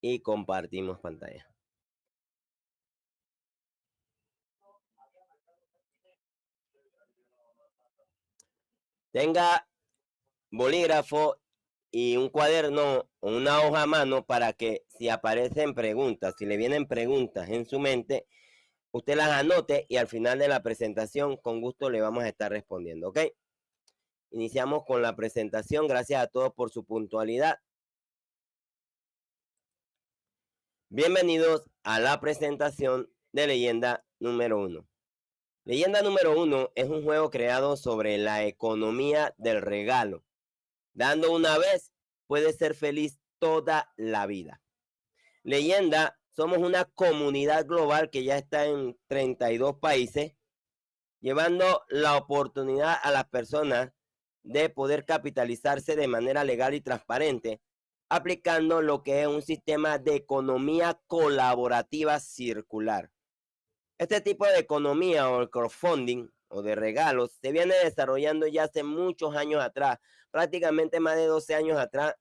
Y compartimos pantalla. Tenga bolígrafo y un cuaderno o una hoja a mano para que si aparecen preguntas, si le vienen preguntas en su mente, usted las anote y al final de la presentación con gusto le vamos a estar respondiendo, ¿ok? Iniciamos con la presentación. Gracias a todos por su puntualidad. Bienvenidos a la presentación de Leyenda número uno. Leyenda número uno es un juego creado sobre la economía del regalo. Dando una vez, puede ser feliz toda la vida. Leyenda, somos una comunidad global que ya está en 32 países, llevando la oportunidad a las personas de poder capitalizarse de manera legal y transparente, aplicando lo que es un sistema de economía colaborativa circular. Este tipo de economía o el crowdfunding o de regalos se viene desarrollando ya hace muchos años atrás, prácticamente más de 12 años atrás,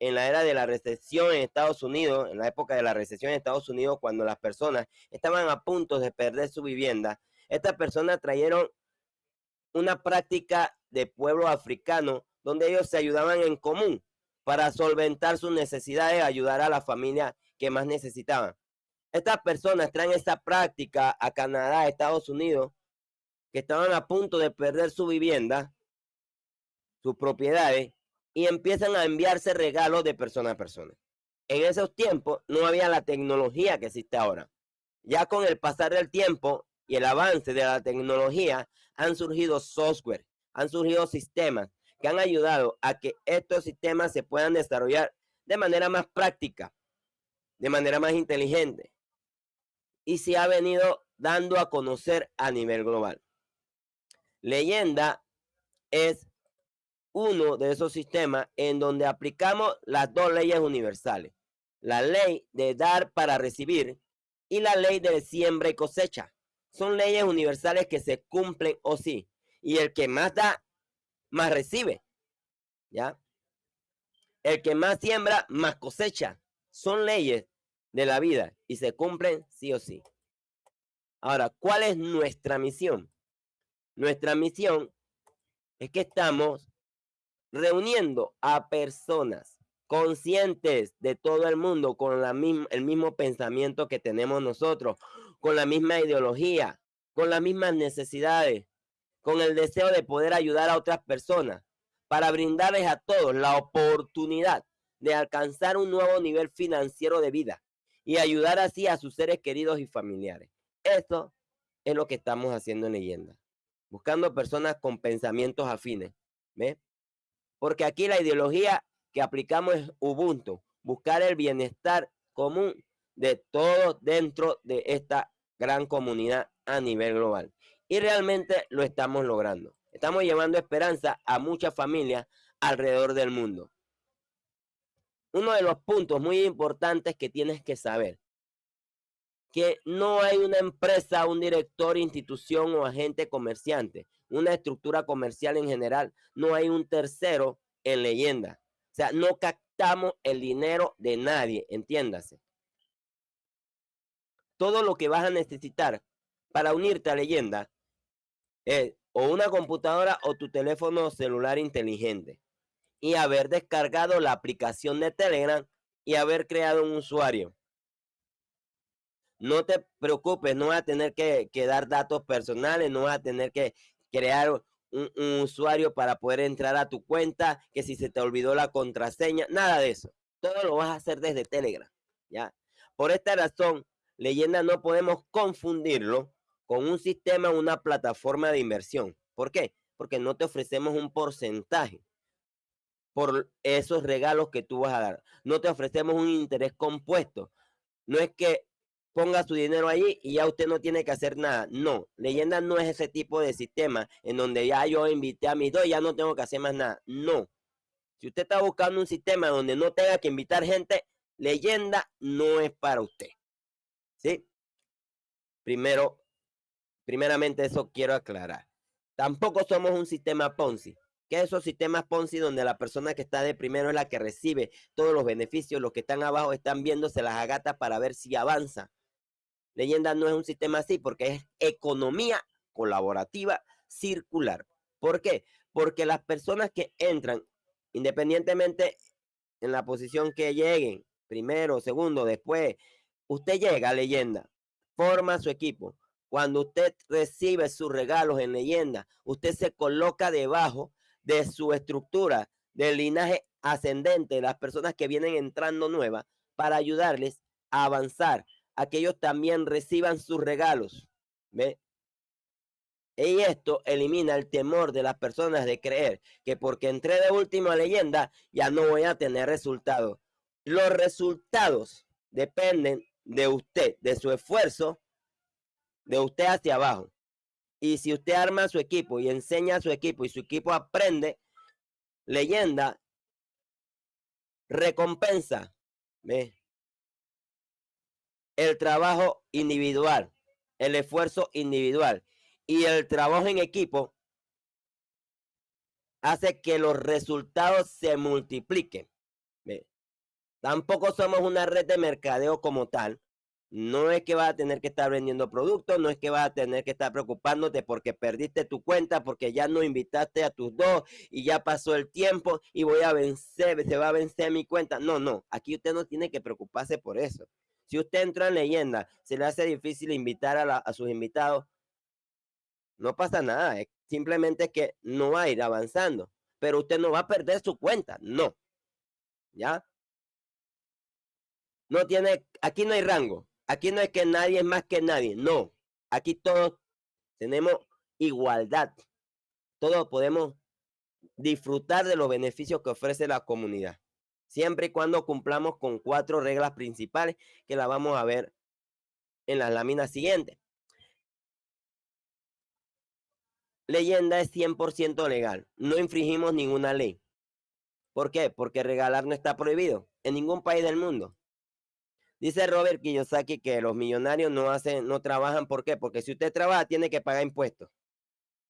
en la era de la recesión en Estados Unidos, en la época de la recesión en Estados Unidos, cuando las personas estaban a punto de perder su vivienda, estas personas trajeron una práctica de pueblo africano donde ellos se ayudaban en común para solventar sus necesidades, ayudar a la familia que más necesitaban. Estas personas traen esta práctica a Canadá, Estados Unidos, que estaban a punto de perder su vivienda, sus propiedades, y empiezan a enviarse regalos de persona a persona. En esos tiempos no había la tecnología que existe ahora. Ya con el pasar del tiempo y el avance de la tecnología, han surgido software, han surgido sistemas que han ayudado a que estos sistemas se puedan desarrollar de manera más práctica, de manera más inteligente. Y se ha venido dando a conocer a nivel global. Leyenda es uno de esos sistemas en donde aplicamos las dos leyes universales. La ley de dar para recibir y la ley de siembra y cosecha. Son leyes universales que se cumplen o sí y el que más da, más recibe. ¿Ya? El que más siembra, más cosecha. Son leyes de la vida y se cumplen sí o sí. Ahora, ¿cuál es nuestra misión? Nuestra misión es que estamos reuniendo a personas conscientes de todo el mundo con la misma, el mismo pensamiento que tenemos nosotros, con la misma ideología, con las mismas necesidades, con el deseo de poder ayudar a otras personas para brindarles a todos la oportunidad de alcanzar un nuevo nivel financiero de vida y ayudar así a sus seres queridos y familiares. Esto es lo que estamos haciendo en leyenda, buscando personas con pensamientos afines, ¿ve? Porque aquí la ideología que aplicamos es Ubuntu, buscar el bienestar común de todos dentro de esta gran comunidad a nivel global. Y realmente lo estamos logrando. Estamos llevando esperanza a muchas familias alrededor del mundo. Uno de los puntos muy importantes que tienes que saber, que no hay una empresa, un director, institución o agente comerciante, una estructura comercial en general, no hay un tercero en leyenda. O sea, no captamos el dinero de nadie, entiéndase. Todo lo que vas a necesitar para unirte a leyenda es o una computadora o tu teléfono celular inteligente y haber descargado la aplicación de Telegram y haber creado un usuario. No te preocupes, no vas a tener que, dar datos personales, no vas a tener que crear un, un, usuario para poder entrar a tu cuenta, que si se te olvidó la contraseña, nada de eso. Todo lo vas a hacer desde Telegram, ¿ya? Por esta razón, leyenda no podemos confundirlo con un sistema, una plataforma de inversión. ¿Por qué? Porque no te ofrecemos un porcentaje por esos regalos que tú vas a dar. No te ofrecemos un interés compuesto. No es que ponga su dinero allí y ya usted no tiene que hacer nada. No, leyenda no es ese tipo de sistema en donde ya yo invité a mis dos y ya no tengo que hacer más nada. No. Si usted está buscando un sistema donde no tenga que invitar gente, leyenda no es para usted. ¿Sí? Primero, Primeramente eso quiero aclarar. Tampoco somos un sistema Ponzi. ¿Qué es esos sistemas Ponzi donde la persona que está de primero es la que recibe todos los beneficios, los que están abajo están viéndose las agatas para ver si avanza? Leyenda no es un sistema así porque es economía colaborativa circular. ¿Por qué? Porque las personas que entran, independientemente en la posición que lleguen, primero, segundo, después, usted llega a leyenda, forma su equipo. Cuando usted recibe sus regalos en leyenda, usted se coloca debajo de su estructura del linaje ascendente de las personas que vienen entrando nuevas para ayudarles a avanzar, a también reciban sus regalos. ¿Ve? Y esto elimina el temor de las personas de creer que porque entré de última leyenda ya no voy a tener resultados. Los resultados dependen de usted, de su esfuerzo, de usted hacia abajo. Y si usted arma su equipo y enseña a su equipo y su equipo aprende, leyenda, recompensa ¿ve? el trabajo individual, el esfuerzo individual y el trabajo en equipo hace que los resultados se multipliquen. Tampoco somos una red de mercadeo como tal. No es que vas a tener que estar vendiendo productos, no es que vas a tener que estar preocupándote porque perdiste tu cuenta, porque ya no invitaste a tus dos y ya pasó el tiempo y voy a vencer, se va a vencer mi cuenta. No, no, aquí usted no tiene que preocuparse por eso. Si usted entra en leyenda, se le hace difícil invitar a, sus invitados, no pasa nada, simplemente que no va a ir avanzando, pero usted no va a perder su cuenta, no. ¿Ya? No tiene, aquí no hay rango, aquí no es que nadie es más que nadie, no. Aquí todos tenemos igualdad. Todos podemos disfrutar de los beneficios que ofrece la comunidad. Siempre y cuando cumplamos con cuatro reglas principales que la vamos a ver en las láminas siguientes. leyenda es 100% legal. No infringimos ninguna ley. ¿Por qué? Porque regalar no está prohibido en ningún país del mundo. Dice Robert Kiyosaki que los millonarios no hacen, no trabajan. ¿Por qué? Porque si usted trabaja, tiene que pagar impuestos.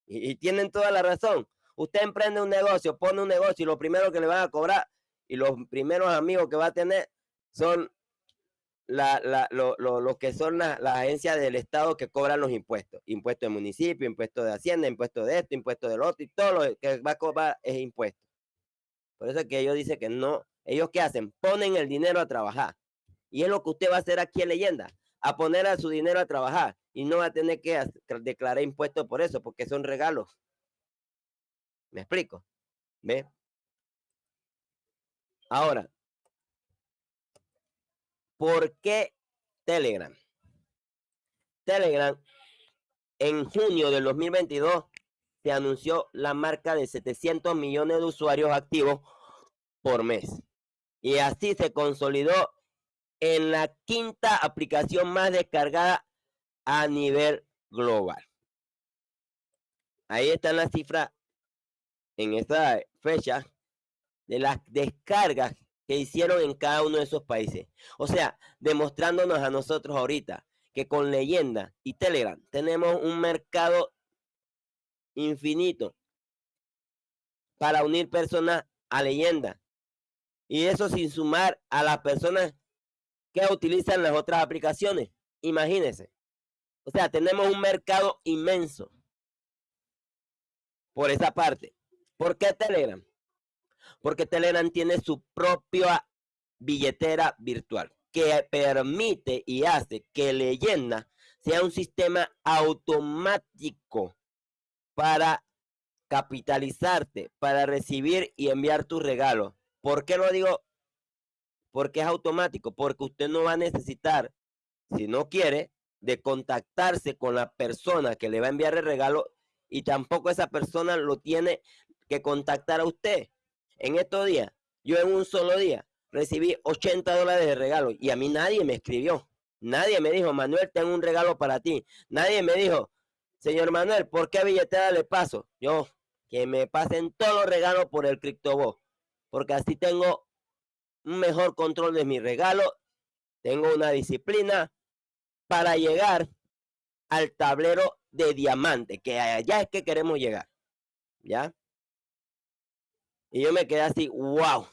Y, tienen toda la razón. Usted emprende un negocio, pone un negocio y lo primero que le van a cobrar y los primeros amigos que va a tener son la, la, lo, que son las agencias del Estado que cobran los impuestos. Impuestos de municipio, impuestos de Hacienda, impuestos de esto, impuestos del otro, y todo lo que va a cobrar es impuesto. Por eso es que ellos dicen que no, ellos qué hacen, ponen el dinero a trabajar. Y es lo que usted va a hacer aquí en leyenda, a poner a su dinero a trabajar y no va a tener que declarar impuestos por eso, porque son regalos. ¿Me explico? ¿Ve? Ahora, ¿Por qué Telegram? Telegram, en junio del 2022, se anunció la marca de 700 millones de usuarios activos por mes. Y así se consolidó en la quinta aplicación más descargada a nivel global. Ahí están las cifras en esta fecha de las descargas que hicieron en cada uno de esos países. O sea, demostrándonos a nosotros ahorita que con leyenda y Telegram tenemos un mercado infinito para unir personas a leyenda. Y eso sin sumar a las personas que utilizan las otras aplicaciones. Imagínense. O sea, tenemos un mercado inmenso por esa parte. ¿Por qué Telegram? porque Telegram tiene su propia billetera virtual que permite y hace que Leyenda sea un sistema automático para capitalizarte, para recibir y enviar tus regalos. ¿Por qué lo digo? Porque es automático, porque usted no va a necesitar, si no quiere, de contactarse con la persona que le va a enviar el regalo y tampoco esa persona lo tiene que contactar a usted. En estos días, yo en un solo día recibí 80 dólares de regalo y a mí nadie me escribió. Nadie me dijo, Manuel, tengo un regalo para ti. Nadie me dijo, señor Manuel, ¿por qué billetera le paso? Yo, que me pasen todos los regalos por el CryptoBot, porque así tengo un mejor control de mi regalo, tengo una disciplina para llegar al tablero de diamante, que allá es que queremos llegar. ¿Ya? Y yo me quedé así, wow,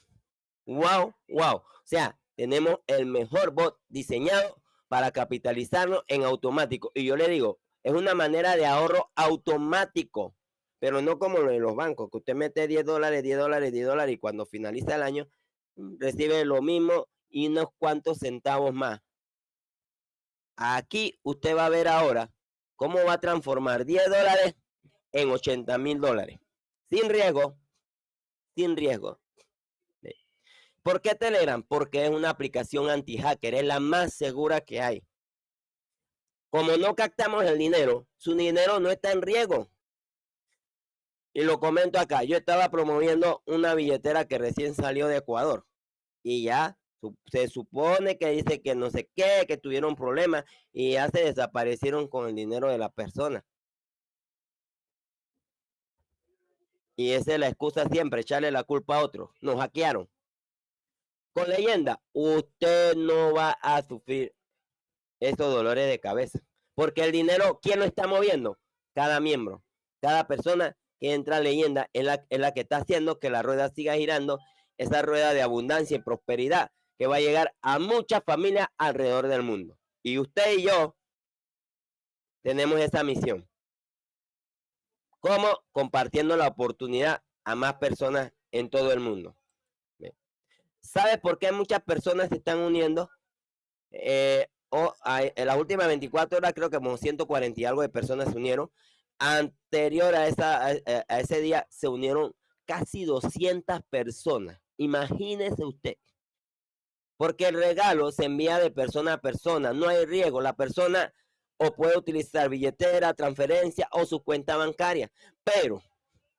wow, wow. O sea, tenemos el mejor bot diseñado para capitalizarlo en automático. Y yo le digo, es una manera de ahorro automático, pero no como lo de los bancos, que usted mete 10 dólares, 10 dólares, 10 dólares y cuando finaliza el año recibe lo mismo y unos cuantos centavos más. Aquí usted va a ver ahora cómo va a transformar 10 dólares en 80 mil dólares. Sin riesgo, sin riesgo. ¿Por qué Telegram? Porque es una aplicación anti-hacker, es la más segura que hay. Como no captamos el dinero, su dinero no está en riesgo. Y lo comento acá, yo estaba promoviendo una billetera que recién salió de Ecuador. Y ya se supone que dice que no sé qué, que tuvieron problemas y ya se desaparecieron con el dinero de la persona. Y esa es la excusa siempre, echarle la culpa a otro. Nos hackearon con leyenda, usted no va a sufrir esos dolores de cabeza. Porque el dinero, ¿quién lo está moviendo? Cada miembro, cada persona que entra leyenda es la, que está haciendo que la rueda siga girando, esa rueda de abundancia y prosperidad que va a llegar a muchas familias alrededor del mundo. Y usted y yo tenemos esa misión. ¿Cómo? Compartiendo la oportunidad a más personas en todo el mundo. ¿Sabe por qué muchas personas se están uniendo? Eh, o en las últimas 24 horas creo que como 140 y algo de personas se unieron. Anterior a, esa, a, ese día se unieron casi 200 personas. Imagínese usted. Porque el regalo se envía de persona a persona. No hay riesgo. La persona o puede utilizar billetera, transferencia o su cuenta bancaria. Pero,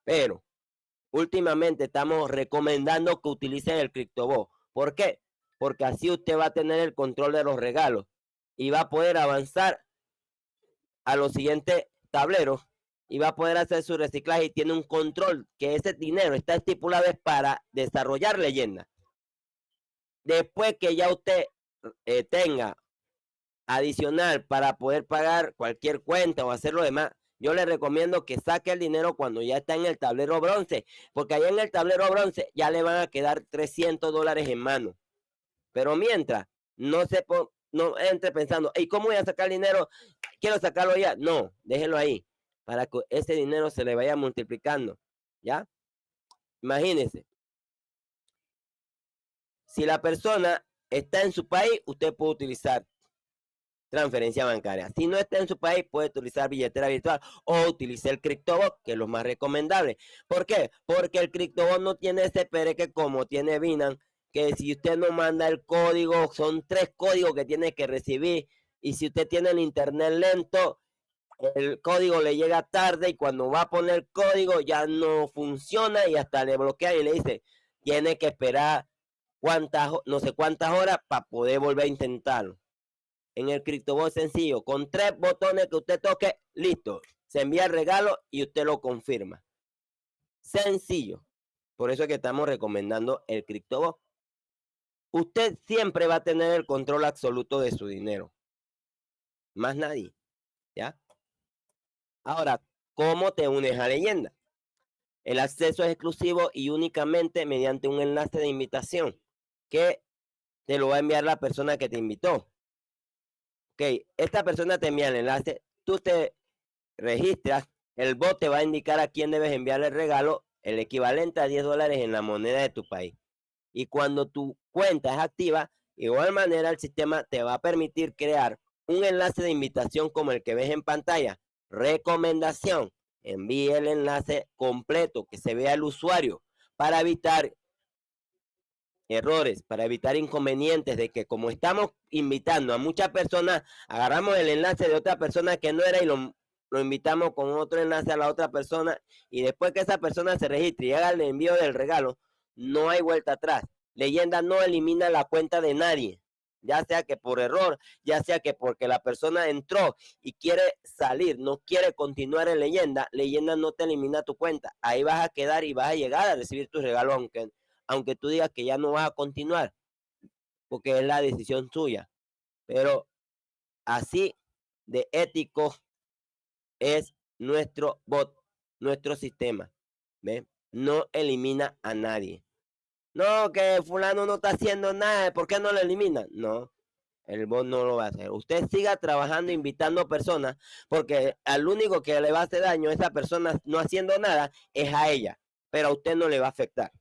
pero, últimamente estamos recomendando que utilicen el CryptoBot. ¿Por qué? Porque así usted va a tener el control de los regalos y va a poder avanzar a los siguientes tableros y va a poder hacer su reciclaje y tiene un control que ese dinero está estipulado para desarrollar leyendas. Después que ya usted eh, tenga adicional para poder pagar cualquier cuenta o hacer lo demás, yo le recomiendo que saque el dinero cuando ya está en el tablero bronce, porque ahí en el tablero bronce ya le van a quedar 300 dólares en mano. Pero mientras, no se no entre pensando, ¿y cómo voy a sacar dinero? Quiero sacarlo ya. No, déjelo ahí, para que ese dinero se le vaya multiplicando. ¿Ya? Imagínese. Si la persona está en su país, usted puede utilizar transferencia bancaria. Si no está en su país, puede utilizar billetera virtual o utilice el CryptoBot, que es lo más recomendable. ¿Por qué? Porque el CryptoBot no tiene ese pereque como tiene Binance, que si usted no manda el código, son tres códigos que tiene que recibir. Y si usted tiene el internet lento, el código le llega tarde y cuando va a poner código ya no funciona y hasta le bloquea y le dice, tiene que esperar cuántas, no sé cuántas horas para poder volver a intentarlo en el CryptoBot sencillo. Con tres botones que usted toque, listo. Se envía el regalo y usted lo confirma. Sencillo. Por eso es que estamos recomendando el CryptoBot. Usted siempre va a tener el control absoluto de su dinero. Más nadie. ¿Ya? Ahora, ¿cómo te unes a leyenda? El acceso es exclusivo y únicamente mediante un enlace de invitación que te lo va a enviar la persona que te invitó ok, esta persona te envía el enlace, tú te registras, el bot te va a indicar a quién debes enviarle el regalo, el equivalente a 10 dólares en la moneda de tu país. Y cuando tu cuenta es activa, igual manera el sistema te va a permitir crear un enlace de invitación como el que ves en pantalla. Recomendación, envíe el enlace completo, que se vea el usuario, para evitar errores, para evitar inconvenientes de que como estamos invitando a muchas personas, agarramos el enlace de otra persona que no era y lo, lo invitamos con otro enlace a la otra persona y después que esa persona se registre y haga el envío del regalo, no hay vuelta atrás. Leyenda no elimina la cuenta de nadie, ya sea que por error, ya sea que porque la persona entró y quiere salir, no quiere continuar en leyenda, leyenda no te elimina tu cuenta. Ahí vas a quedar y vas a llegar a recibir tu regalo aunque aunque tú digas que ya no vas a continuar, porque es la decisión tuya. Pero así de ético es nuestro bot, nuestro sistema. No elimina a nadie. No, que fulano no está haciendo nada, ¿por qué no lo elimina? No, el bot no lo va a hacer. Usted siga trabajando, invitando personas, porque al único que le va a hacer daño a esa persona no haciendo nada es a ella, pero a usted no le va a afectar.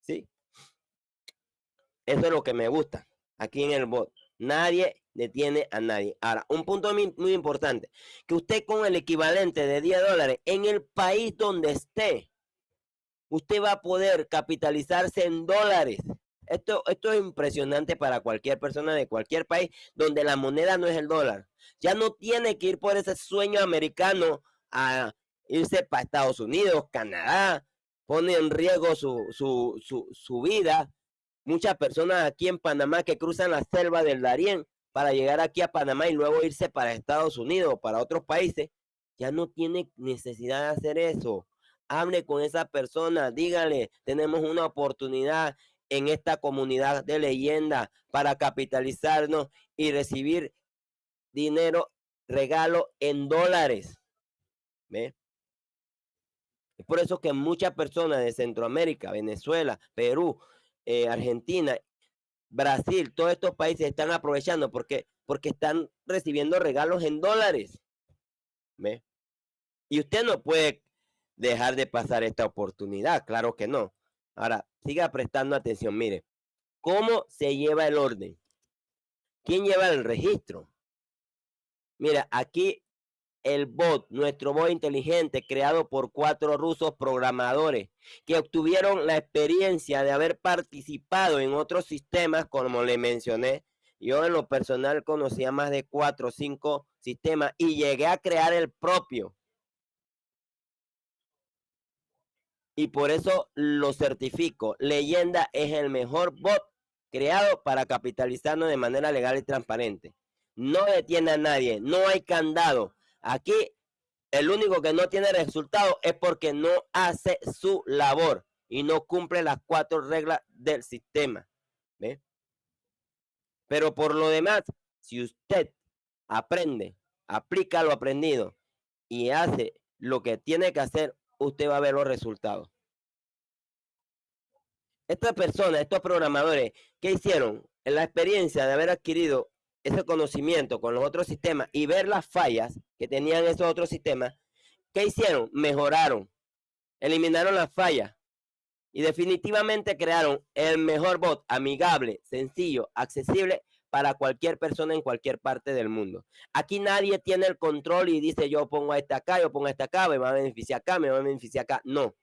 ¿Sí? Eso es lo que me gusta aquí en el bot. Nadie detiene a nadie. Ahora, un punto muy, muy importante, que usted con el equivalente de 10 dólares en el país donde esté, usted va a poder capitalizarse en dólares. Esto, esto es impresionante para cualquier persona de cualquier país donde la moneda no es el dólar. Ya no tiene que ir por ese sueño americano a irse para Estados Unidos, Canadá, pone en riesgo su, su, su, su vida. Muchas personas aquí en Panamá que cruzan la selva del Darién para llegar aquí a Panamá y luego irse para Estados Unidos o para otros países, ya no tiene necesidad de hacer eso. Hable con esa persona, dígale, tenemos una oportunidad en esta comunidad de leyenda para capitalizarnos y recibir dinero, regalo en dólares. ¿Ve? Es por eso que muchas personas de Centroamérica, Venezuela, Perú, eh, Argentina, Brasil, todos estos países están aprovechando porque, porque están recibiendo regalos en dólares. ¿Ve? Y usted no puede dejar de pasar esta oportunidad, claro que no. Ahora, siga prestando atención, mire, ¿cómo se lleva el orden? ¿Quién lleva el registro? Mira, aquí el bot, nuestro bot inteligente creado por cuatro rusos programadores que obtuvieron la experiencia de haber participado en otros sistemas, como le mencioné. Yo en lo personal conocía más de cuatro o cinco sistemas y llegué a crear el propio. Y por eso lo certifico. Leyenda es el mejor bot creado para capitalizarnos de manera legal y transparente. No detiene a nadie, no hay candado Aquí el único que no tiene resultado es porque no hace su labor y no cumple las cuatro reglas del sistema. Pero por lo demás, si usted aprende, aplica lo aprendido y hace lo que tiene que hacer, usted va a ver los resultados. Estas personas, estos programadores, ¿qué hicieron? En la experiencia de haber adquirido ese conocimiento con los otros sistemas y ver las fallas que tenían esos otros sistemas, ¿qué hicieron? Mejoraron, eliminaron las fallas y definitivamente crearon el mejor bot amigable, sencillo, accesible para cualquier persona en cualquier parte del mundo. Aquí nadie tiene el control y dice yo pongo a este acá, yo pongo a este acá, me va a beneficiar acá, me va a beneficiar acá. No.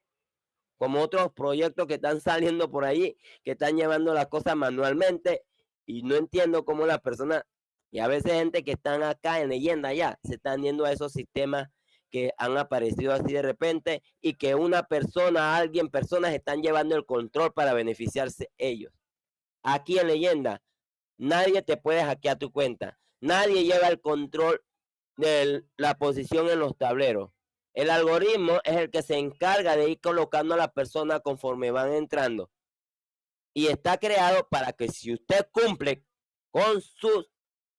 Como otros proyectos que están saliendo por ahí, que están llevando las cosas manualmente y no entiendo cómo las personas, y a veces gente que están acá en leyenda ya, se están yendo a esos sistemas que han aparecido así de repente y que una persona, alguien, personas están llevando el control para beneficiarse ellos. Aquí en leyenda, nadie te puede hackear tu cuenta. Nadie lleva el control de la posición en los tableros. El algoritmo es el que se encarga de ir colocando a la persona conforme van entrando y está creado para que si usted cumple con sus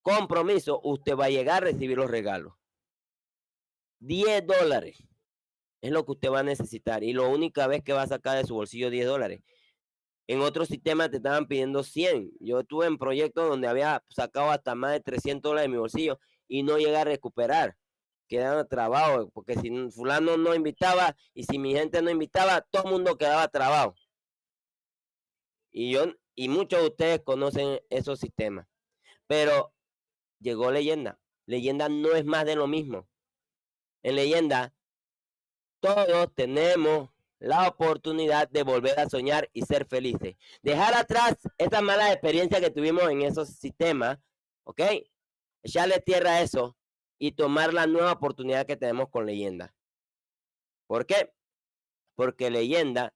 compromisos, usted va a llegar a recibir los regalos. 10 dólares es lo que usted va a necesitar y la única vez que va a sacar de su bolsillo 10 dólares. En otros sistemas te estaban pidiendo 100. Yo estuve en proyectos donde había sacado hasta más de 300 dólares de mi bolsillo y no llegué a recuperar. Quedaba trabado, porque si fulano no invitaba y si mi gente no invitaba, todo el mundo quedaba trabado. Y yo y muchos de ustedes conocen esos sistemas. Pero llegó leyenda. Leyenda no es más de lo mismo. En leyenda, todos tenemos la oportunidad de volver a soñar y ser felices. Dejar atrás esa mala experiencia que tuvimos en esos sistemas, ¿ok? Echarle tierra a eso y tomar la nueva oportunidad que tenemos con leyenda. ¿Por qué? Porque leyenda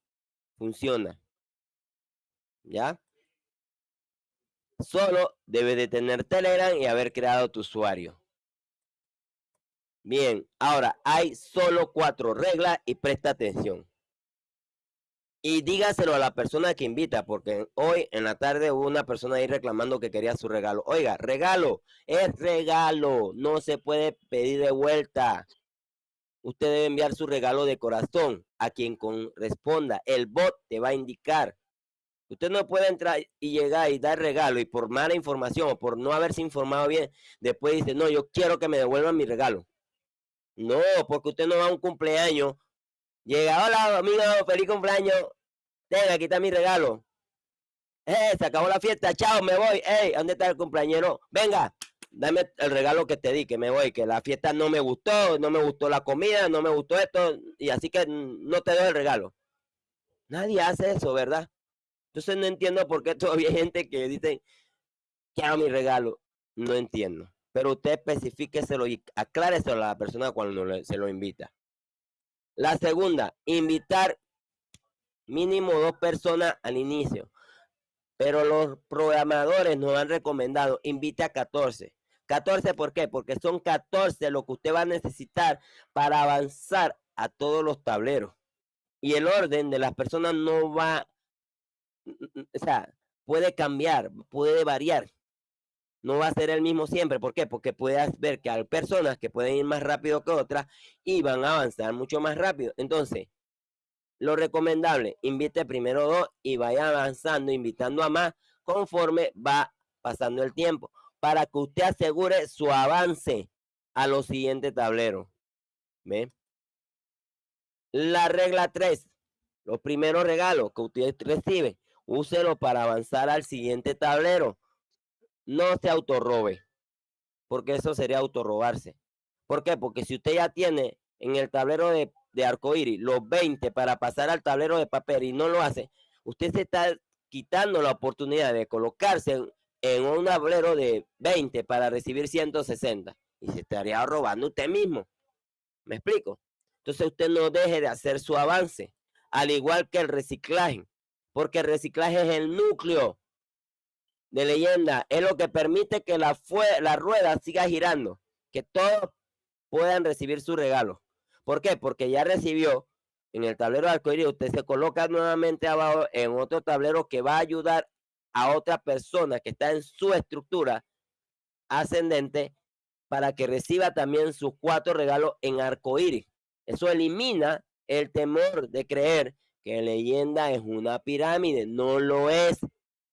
funciona. ¿ya? Solo debe de tener Telegram y haber creado tu usuario. Bien, ahora hay solo cuatro reglas y presta atención. Y dígaselo a la persona que invita, porque hoy en la tarde hubo una persona ahí reclamando que quería su regalo. Oiga, regalo, es regalo, no se puede pedir de vuelta. usted debe enviar su regalo de corazón a quien corresponda. El bot te va a indicar. Usted no puede entrar y llegar y dar regalo y por mala información o por no haberse informado bien, después dice, no, yo quiero que me devuelvan mi regalo. No, porque usted no va a un cumpleaños. Llega, hola amigo, feliz cumpleaños. Tenga, aquí está mi regalo. Eh, se acabó la fiesta, chao, me voy. Hey, ¿dónde está el cumpleañero? Venga, dame el regalo que te di, que me voy, que la fiesta no me gustó, no me gustó la comida, no me gustó esto, y así que no te doy el regalo. Nadie hace eso, ¿verdad? Entonces no entiendo por qué todavía hay gente que dice, quiero mi regalo. No entiendo. Pero usted especifíqueselo y acláreselo a la persona cuando se lo invita. La segunda, invitar mínimo dos personas al inicio. Pero los programadores nos han recomendado, invite a 14. 14, ¿por qué? Porque son 14 lo que usted va a necesitar para avanzar a todos los tableros. Y el orden de las personas no va, o sea, puede cambiar, puede variar. No va a ser el mismo siempre. ¿Por qué? Porque puedes ver que hay personas que pueden ir más rápido que otras y van a avanzar mucho más rápido. Entonces, lo recomendable, invite primero dos y vaya avanzando, invitando a más conforme va pasando el tiempo para que usted asegure su avance a los siguientes tableros. ¿Ve? La regla 3. Los primeros regalos que usted recibe, úselo para avanzar al siguiente tablero. No se autorrobe, porque eso sería autorrobarse. ¿Por qué? Porque si usted ya tiene en el tablero de, de arcoíris los 20 para pasar al tablero de papel y no lo hace, usted se está quitando la oportunidad de colocarse en un tablero de 20 para recibir 160 y se estaría robando usted mismo. ¿Me explico? Entonces usted no deje de hacer su avance, al igual que el reciclaje, porque el reciclaje es el núcleo de leyenda, es lo que permite que la, la rueda siga girando, que todos puedan recibir su regalo. ¿Por qué? Porque ya recibió en el tablero arcoíris, usted se coloca nuevamente abajo en otro tablero que va a ayudar a otra persona que está en su estructura ascendente para que reciba también sus cuatro regalos en arco iris. Eso elimina el temor de creer que leyenda es una pirámide. No lo es.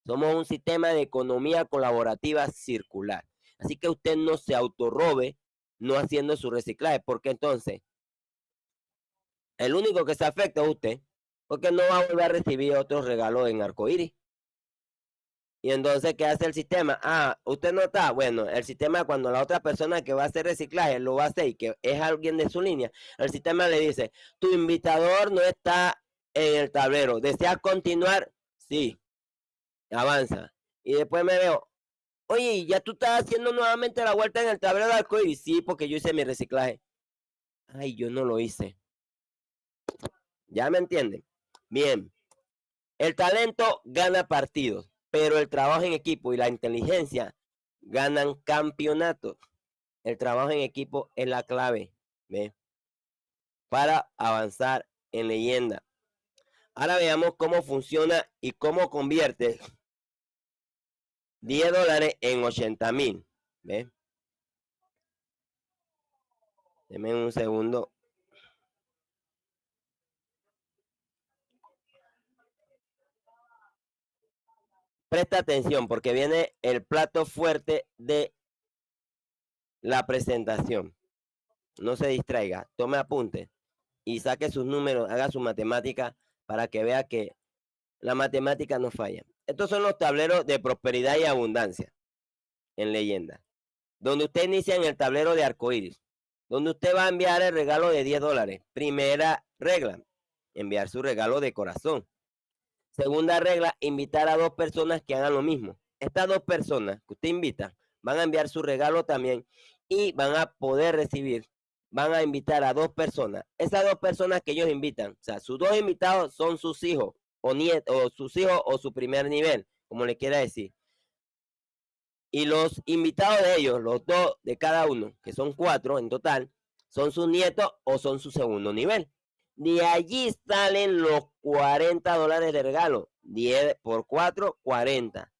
Somos un sistema de economía colaborativa circular. Así que usted no se autorrobe no haciendo su reciclaje, porque entonces el único que se afecta es usted, porque no va a volver a recibir otros regalos en arcoíris. Y entonces, ¿qué hace el sistema? Ah, usted no está. Bueno, el sistema cuando la otra persona que va a hacer reciclaje lo va a hacer y que es alguien de su línea, el sistema le dice, tu invitador no está en el tablero. ¿Deseas continuar? Sí. Avanza. Y después me veo, oye, ¿ya tú estás haciendo nuevamente la vuelta en el tablero de arcoíris? Sí, porque yo hice mi reciclaje. Ay, yo no lo hice. ¿Ya me entienden? Bien. El talento gana partidos pero el trabajo en equipo y la inteligencia ganan campeonatos. El trabajo en equipo es la clave para avanzar en leyenda. Ahora veamos cómo funciona y cómo convierte 10 dólares en 80 mil. ¿Ve? Deme un segundo. Presta atención porque viene el plato fuerte de la presentación. No se distraiga, tome apunte y saque sus números, haga su matemática para que vea que la matemática no falla. Estos son los tableros de prosperidad y abundancia en leyenda. Donde usted inicia en el tablero de arcoíris, donde usted va a enviar el regalo de 10 dólares. Primera regla, enviar su regalo de corazón. Segunda regla, invitar a dos personas que hagan lo mismo. Estas dos personas que usted invita van a enviar su regalo también y van a poder recibir, van a invitar a dos personas. Esas dos personas que ellos invitan, o sea, sus dos invitados son sus hijos o nietos, o sus hijos o su primer nivel, como le quiera decir. Y los invitados de ellos, los dos de cada uno, que son cuatro en total, son sus nietos o son su segundo nivel. De allí salen los 40 dólares de regalo. 10 por 4, 40.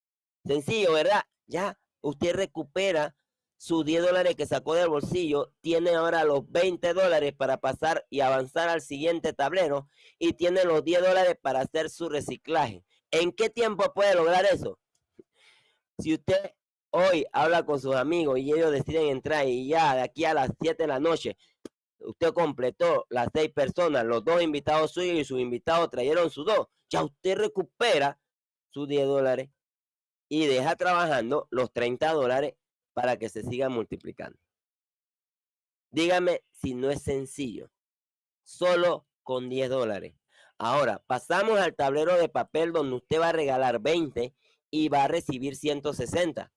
Sencillo, ¿verdad? Ya usted recupera sus 10 dólares que sacó del bolsillo, tiene ahora los 20 dólares para pasar y avanzar al siguiente tablero y tiene los 10 dólares para hacer su reciclaje. ¿En qué tiempo puede lograr eso? Si usted hoy habla con sus amigos y ellos deciden entrar y ya de aquí a las 7 de la noche usted completó las seis personas, los dos invitados suyos y sus invitados trajeron sus dos, ya usted recupera sus 10 dólares y deja trabajando los 30 dólares para que se siga multiplicando. Dígame si no es sencillo. Solo con 10 dólares. Ahora, pasamos al tablero de papel donde usted va a regalar 20 y va a recibir 160.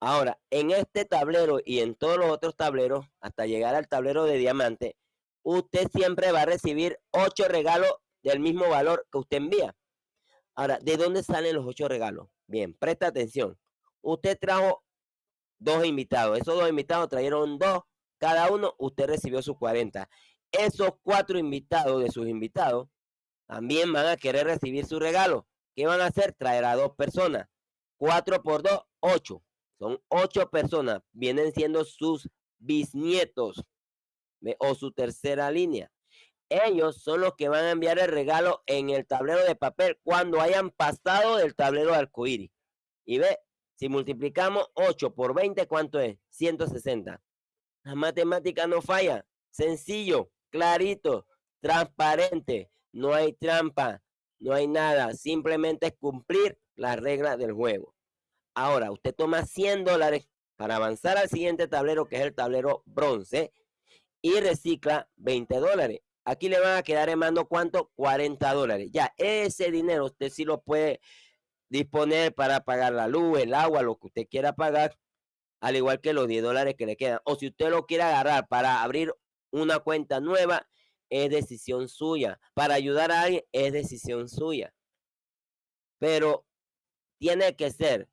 Ahora, en este tablero y en todos los otros tableros, hasta llegar al tablero de diamante, usted siempre va a recibir 8 regalos del mismo valor que usted envía. Ahora, ¿de dónde salen los 8 regalos? Bien, presta atención. Usted trajo dos invitados. Esos dos invitados trajeron dos. Cada uno, usted recibió sus 40. Esos cuatro invitados de sus invitados también van a querer recibir su regalo. ¿Qué van a hacer? Traer a dos personas. Cuatro por dos, ocho. Son ocho personas. Vienen siendo sus bisnietos o su tercera línea. Ellos son los que van a enviar el regalo en el tablero de papel cuando hayan pasado del tablero de arcoíris. Y ve, si multiplicamos 8 por 20, ¿cuánto es? 160. La matemática no falla. Sencillo, clarito, transparente. No hay trampa, no hay nada. Simplemente es cumplir las reglas del juego. Ahora, usted toma 100 dólares para avanzar al siguiente tablero, que es el tablero bronce, y recicla 20 dólares. Aquí le van a quedar en mano, ¿cuánto? 40 dólares. Ya, ese dinero usted sí lo puede disponer para pagar la luz, el agua, lo que usted quiera pagar, al igual que los 10 dólares que le quedan. O si usted lo quiere agarrar para abrir una cuenta nueva, es decisión suya. Para ayudar a alguien, es decisión suya. Pero tiene que ser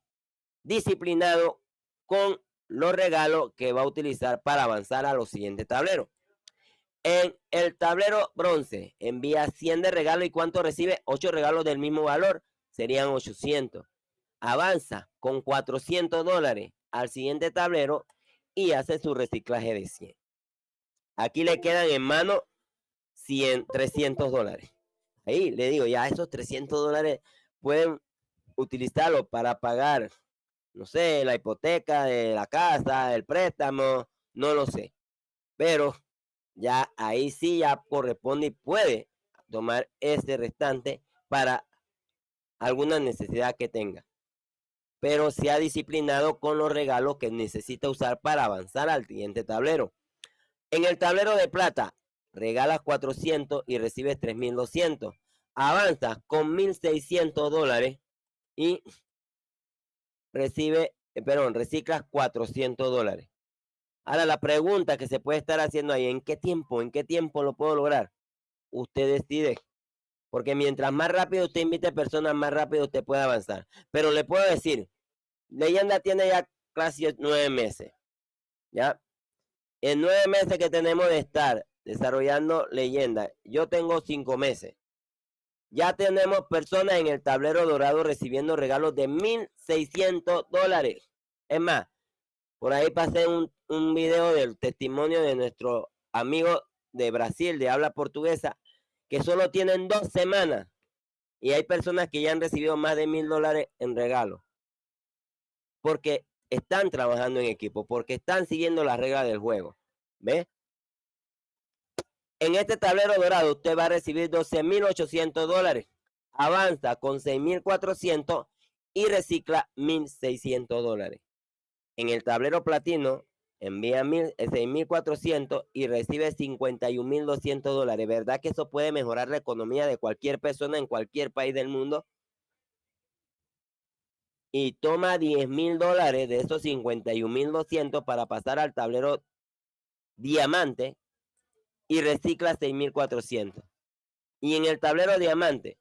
disciplinado con los regalos que va a utilizar para avanzar a los siguientes tableros. En el tablero bronce, envía 100 de regalo y cuánto recibe? 8 regalos del mismo valor serían 800. Avanza con 400 dólares al siguiente tablero y hace su reciclaje de 100. Aquí le quedan en mano 100, 300 dólares. Ahí le digo, ya esos 300 dólares pueden utilizarlo para pagar, no sé, la hipoteca de la casa, el préstamo, no lo sé. Pero ya ahí sí ya corresponde y puede tomar ese restante para alguna necesidad que tenga. Pero se ha disciplinado con los regalos que necesita usar para avanzar al siguiente tablero. En el tablero de plata, regalas 400 y recibes 3200. Avanzas con 1600 dólares y recibe, eh, perdón, reciclas 400 dólares. Ahora la pregunta que se puede estar haciendo ahí, ¿en qué tiempo? ¿En qué tiempo lo puedo lograr? Usted decide. Porque mientras más rápido usted invite personas, más rápido usted puede avanzar. Pero le puedo decir, Leyenda tiene ya casi nueve meses. ¿Ya? En nueve meses que tenemos de estar desarrollando leyenda, yo tengo cinco meses. Ya tenemos personas en el tablero dorado recibiendo regalos de 1.600 dólares. Es más, por ahí pasé un, un video del testimonio de nuestro amigo de Brasil, de habla portuguesa, que solo tienen dos semanas y hay personas que ya han recibido más de mil dólares en regalo porque están trabajando en equipo, porque están siguiendo las reglas del juego. ¿Ve? En este tablero dorado usted va a recibir 12.800 dólares. Avanza con 6.400 y recicla 1.600 dólares. En el tablero platino envía 6.400 eh, y recibe 51.200 dólares. ¿Verdad que eso puede mejorar la economía de cualquier persona en cualquier país del mundo? Y toma 10.000 dólares de esos 51.200 para pasar al tablero diamante y recicla 6.400. Y en el tablero diamante,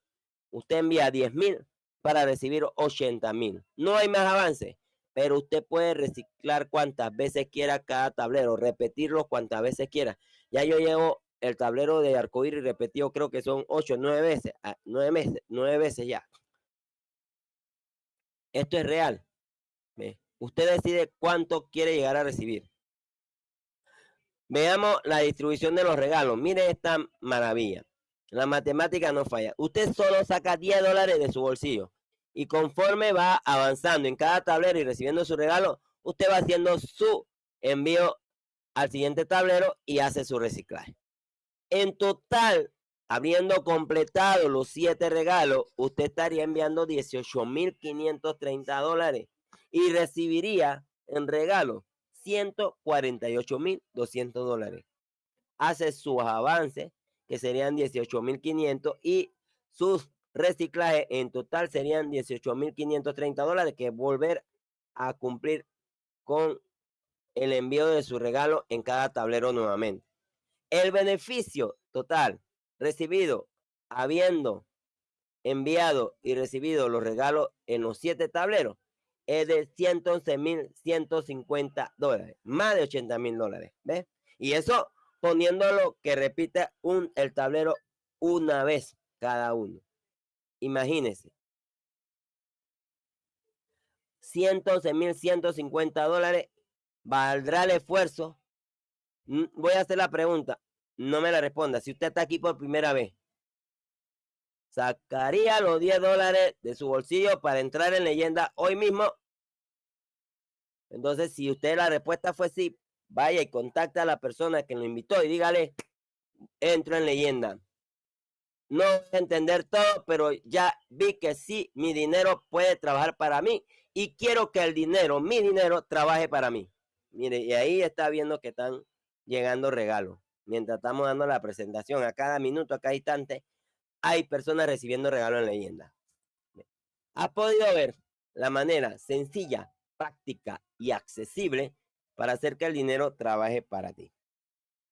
usted envía 10.000 para recibir 80.000. No hay más avance pero usted puede reciclar cuantas veces quiera cada tablero, repetirlo cuantas veces quiera. Ya yo llevo el tablero de arcoíris repetido, creo que son ocho, nueve veces, ah, nueve meses, nueve veces ya. Esto es real. Usted decide cuánto quiere llegar a recibir. Veamos la distribución de los regalos. Mire esta maravilla. La matemática no falla. Usted solo saca 10 dólares de su bolsillo. Y conforme va avanzando en cada tablero y recibiendo su regalo, usted va haciendo su envío al siguiente tablero y hace su reciclaje. En total, habiendo completado los siete regalos, usted estaría enviando 18.530 dólares y recibiría en regalo 148.200 dólares. Hace sus avances, que serían 18.500, y sus reciclajes en total serían 18.530 dólares, que volver a cumplir con el envío de su regalo en cada tablero nuevamente. El beneficio total recibido habiendo enviado y recibido los regalos en los siete tableros es de 111.150 dólares, más de 80 mil dólares. ¿Ves? Y eso poniéndolo que repita un, el tablero una vez cada uno. Imagínense. 111.150 dólares ¿Valdrá el esfuerzo? Mm, voy a hacer la pregunta. No me la responda. Si usted está aquí por primera vez, ¿sacaría los 10 dólares de su bolsillo para entrar en leyenda hoy mismo? Entonces, si usted la respuesta fue sí, vaya y contacta a la persona que lo invitó y dígale, entro en leyenda. No entender todo, pero ya vi que sí, mi dinero puede trabajar para mí y quiero que el dinero, mi dinero, trabaje para mí. Mire, y ahí está viendo que están llegando regalos. Mientras estamos dando la presentación, a cada minuto, a cada instante, hay personas recibiendo regalos en leyenda. ¿Has podido ver la manera sencilla, práctica y accesible para hacer que el dinero trabaje para ti?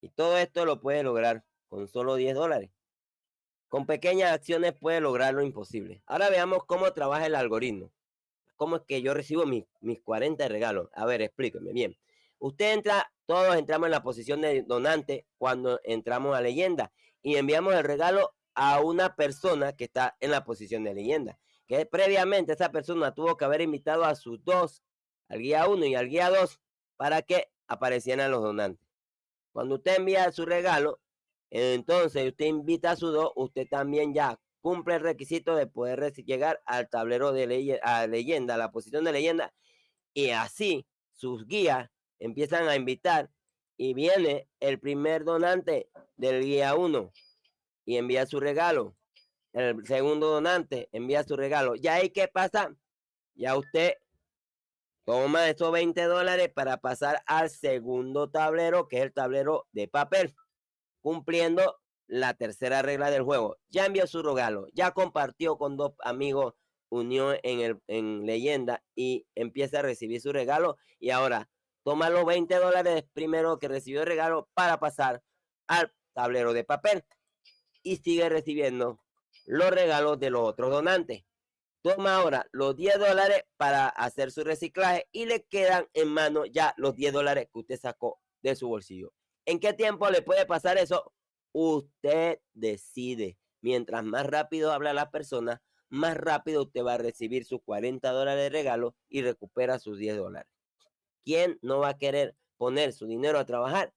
Y todo esto lo puedes lograr con solo 10 dólares. Con pequeñas acciones puedes lograr lo imposible. Ahora veamos cómo trabaja el algoritmo. ¿Cómo es que yo recibo mis, mis 40 regalos? A ver, explíqueme bien. Usted entra, todos entramos en la posición de donante cuando entramos a leyenda y enviamos el regalo a una persona que está en la posición de leyenda. Que previamente esa persona tuvo que haber invitado a sus dos, al guía 1 y al guía 2, para que aparecieran los donantes. Cuando usted envía su regalo, entonces usted invita a su dos, usted también ya cumple el requisito de poder llegar al tablero de leyenda, a la posición de leyenda, y así sus guías empiezan a invitar y viene el primer donante del guía 1 y envía su regalo. El segundo donante envía su regalo. Ya hay que pasar. Ya usted toma esos 20 dólares para pasar al segundo tablero, que es el tablero de papel, cumpliendo la tercera regla del juego. Ya envió su regalo, ya compartió con dos amigos, unió en, el, en leyenda y empieza a recibir su regalo. Y ahora toma los 20 dólares primero que recibió el regalo para pasar al tablero de papel y sigue recibiendo los regalos de los otros donantes. Toma ahora los 10 dólares para hacer su reciclaje y le quedan en mano ya los 10 dólares que usted sacó de su bolsillo. ¿En qué tiempo le puede pasar eso? Usted decide. Mientras más rápido habla la persona, más rápido usted va a recibir sus 40 dólares de regalo y recupera sus 10 dólares. ¿Quién no va a querer poner su dinero a trabajar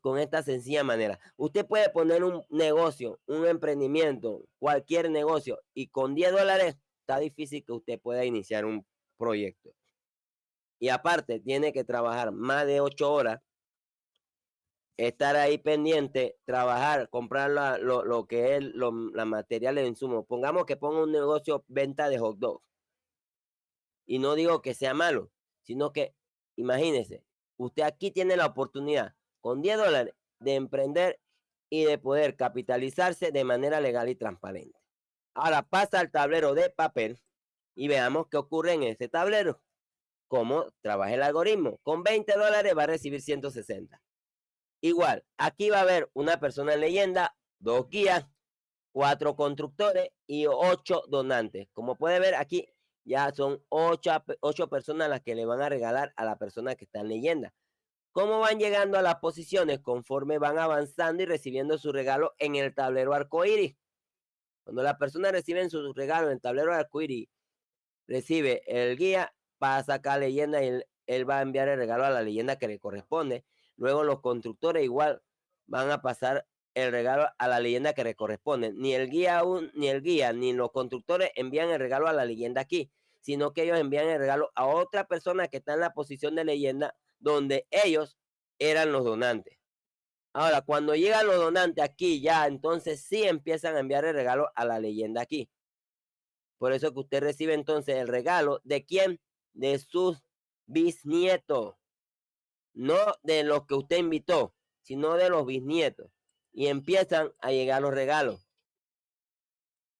con esta sencilla manera? Usted puede poner un negocio, un emprendimiento, cualquier negocio y con 10 dólares está difícil que usted pueda iniciar un proyecto. Y aparte, tiene que trabajar más de 8 horas, estar ahí pendiente, trabajar, comprar lo, que es lo, la materiales de insumo. Pongamos que ponga un negocio venta de hot dogs. Y no digo que sea malo, sino que imagínese, usted aquí tiene la oportunidad con 10 dólares de emprender y de poder capitalizarse de manera legal y transparente. Ahora pasa al tablero de papel y veamos qué ocurre en ese tablero. Cómo trabaja el algoritmo. Con 20 dólares va a recibir 160. Igual, aquí va a haber una persona en leyenda, dos guías, cuatro constructores y ocho donantes. Como puede ver aquí, ya son ocho, personas las que le van a regalar a la persona que está en leyenda. ¿Cómo van llegando a las posiciones conforme van avanzando y recibiendo su regalo en el tablero arcoíris? Cuando la persona recibe su regalo en el tablero arcoíris, recibe el guía, pasa acá leyenda y él va a enviar el regalo a la leyenda que le corresponde. Luego los constructores igual van a pasar el regalo a la leyenda que le corresponde. Ni el guía aún, ni el guía, ni los constructores envían el regalo a la leyenda aquí, sino que ellos envían el regalo a otra persona que está en la posición de leyenda donde ellos eran los donantes. Ahora, cuando llegan los donantes aquí ya, entonces sí empiezan a enviar el regalo a la leyenda aquí. Por eso que usted recibe entonces el regalo de quién? De sus bisnietos. No de los que usted invitó, sino de los bisnietos. Y empiezan a llegar los regalos.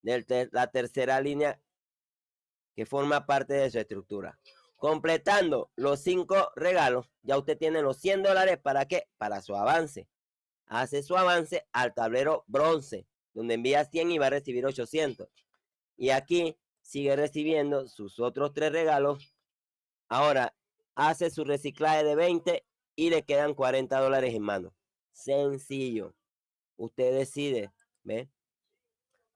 De la tercera línea que forma parte de su estructura. Completando los cinco regalos, ya usted tiene los 100 dólares. ¿Para qué? Para su avance. Hace su avance al tablero bronce, donde envía 100 y va a recibir 800. Y aquí sigue recibiendo sus otros tres regalos. Ahora hace su reciclaje de 20 y le quedan 40 dólares en mano. Sencillo. Usted decide. ¿Ve?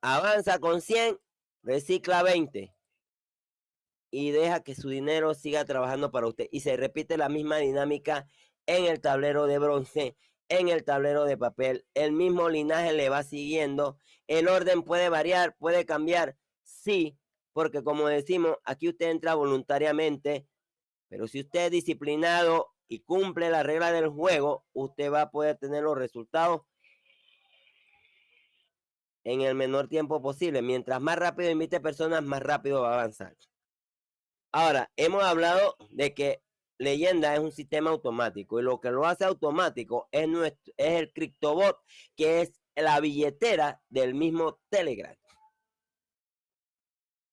Avanza con 100, recicla 20 y deja que su dinero siga trabajando para usted. Y se repite la misma dinámica en el tablero de bronce, en el tablero de papel. El mismo linaje le va siguiendo. El orden puede variar, puede cambiar. Sí, porque como decimos, aquí usted entra voluntariamente. Pero si usted es disciplinado y cumple la regla del juego, usted va a poder tener los resultados en el menor tiempo posible. Mientras más rápido invite personas, más rápido va a avanzar. Ahora, hemos hablado de que leyenda es un sistema automático y lo que lo hace automático es, nuestro, es el CryptoBot, que es la billetera del mismo Telegram.